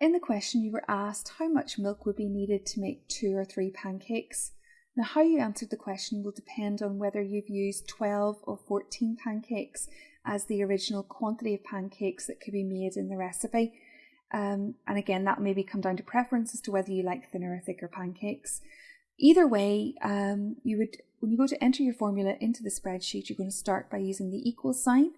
In the question, you were asked how much milk would be needed to make two or three pancakes. Now, how you answered the question will depend on whether you've used 12 or 14 pancakes as the original quantity of pancakes that could be made in the recipe. Um, and again, that maybe come down to preference as to whether you like thinner or thicker pancakes. Either way, um, you would when you go to enter your formula into the spreadsheet, you're going to start by using the equal sign.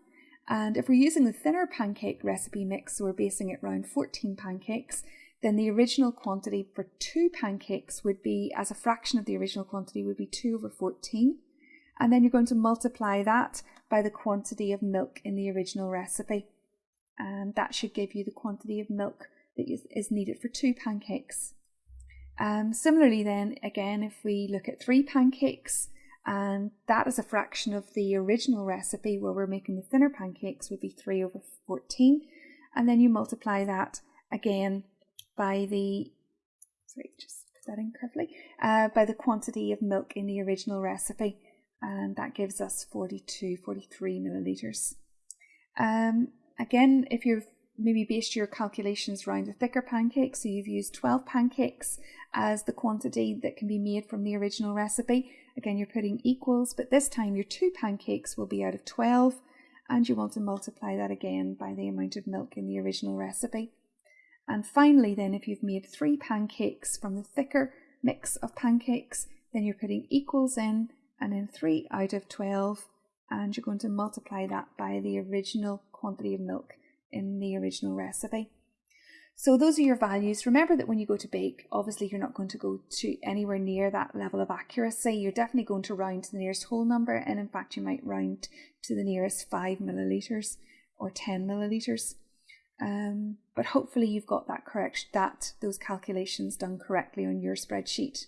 And if we're using the thinner pancake recipe mix, so we're basing it around 14 pancakes, then the original quantity for two pancakes would be, as a fraction of the original quantity, would be 2 over 14. And then you're going to multiply that by the quantity of milk in the original recipe. And that should give you the quantity of milk that is needed for two pancakes. Um, similarly then, again, if we look at three pancakes, and that is a fraction of the original recipe where we're making the thinner pancakes would be 3 over 14. And then you multiply that again by the, sorry, just put that in carefully, uh, by the quantity of milk in the original recipe. And that gives us 42, 43 millilitres. Um, again, if you've maybe based your calculations around a thicker pancake, so you've used 12 pancakes as the quantity that can be made from the original recipe. Again, you're putting equals, but this time your two pancakes will be out of 12, and you want to multiply that again by the amount of milk in the original recipe. And finally, then, if you've made three pancakes from the thicker mix of pancakes, then you're putting equals in, and then 3 out of 12, and you're going to multiply that by the original quantity of milk in the original recipe. So those are your values. Remember that when you go to bake, obviously you're not going to go to anywhere near that level of accuracy. You're definitely going to round to the nearest whole number, and in fact, you might round to the nearest five milliliters or 10 milliliters. Um, but hopefully you've got that correct, that those calculations done correctly on your spreadsheet.